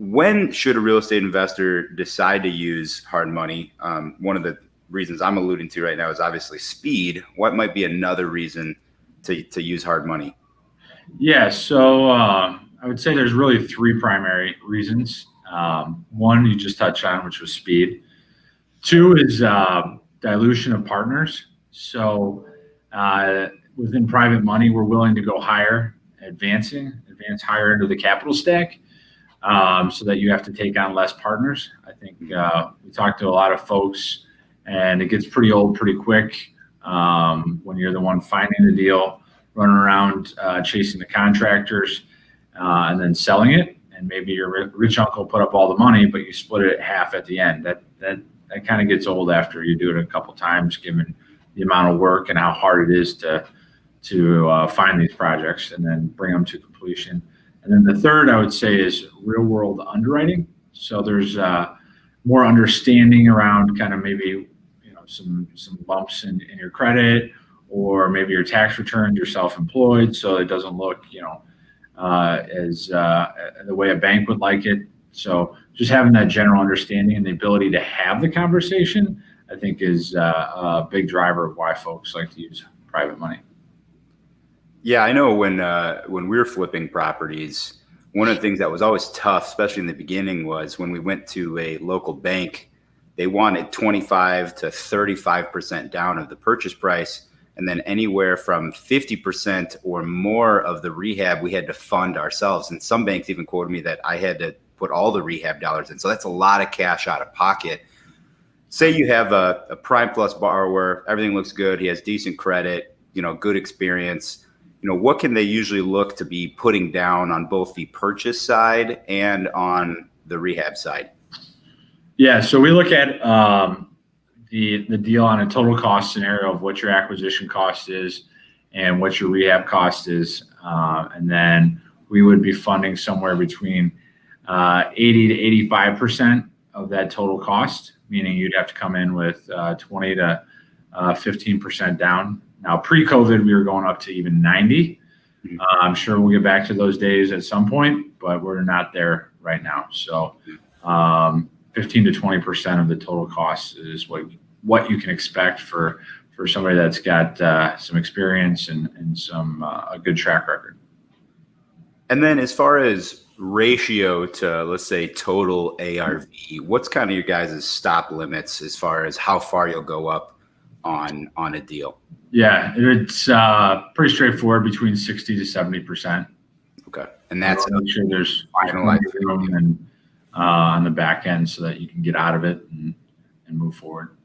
when should a real estate investor decide to use hard money? Um, one of the reasons I'm alluding to right now is obviously speed. What might be another reason to, to use hard money? Yeah, so uh, I would say there's really three primary reasons. Um, one you just touched on, which was speed. Two is uh, dilution of partners. So uh, within private money, we're willing to go higher, advancing, advance higher into the capital stack, um, so that you have to take on less partners. I think uh, we talked to a lot of folks, and it gets pretty old pretty quick um, when you're the one finding the deal, running around uh, chasing the contractors, uh, and then selling it. And maybe your rich uncle put up all the money, but you split it at half at the end. That that that kind of gets old after you do it a couple times, given the amount of work and how hard it is to to uh, find these projects and then bring them to completion. And then the third, I would say, is real world underwriting. So there's uh, more understanding around kind of maybe you know some some bumps in, in your credit or maybe your tax returns, you're self-employed, so it doesn't look you know uh, as uh, the way a bank would like it. So just having that general understanding and the ability to have the conversation, I think, is uh, a big driver of why folks like to use private money. Yeah, I know when uh, when we were flipping properties, one of the things that was always tough, especially in the beginning, was when we went to a local bank, they wanted 25 to 35 percent down of the purchase price, and then anywhere from 50 percent or more of the rehab we had to fund ourselves. And some banks even quoted me that I had to put all the rehab dollars in. So that's a lot of cash out of pocket. Say you have a, a prime plus borrower, everything looks good, he has decent credit, you know, good experience. You know, what can they usually look to be putting down on both the purchase side and on the rehab side? Yeah, so we look at um, the the deal on a total cost scenario of what your acquisition cost is and what your rehab cost is, uh, and then we would be funding somewhere between uh, 80 to 85 percent of that total cost, meaning you'd have to come in with uh, 20 to uh, 15 percent down. Now, pre-COVID, we were going up to even 90. Mm-hmm. Uh, I'm sure we'll get back to those days at some point, but we're not there right now. So, um, 15 to 20 percent of the total cost is what what you can expect for for somebody that's got uh, some experience and, and some uh, a good track record. And then, as far as ratio to let's say total ARV, what's kind of your guys' stop limits as far as how far you'll go up on on a deal? Yeah, it's uh, pretty straightforward between sixty to seventy percent. Okay, and that's make sure there's room and uh, on the back end so that you can get out of it and, and move forward.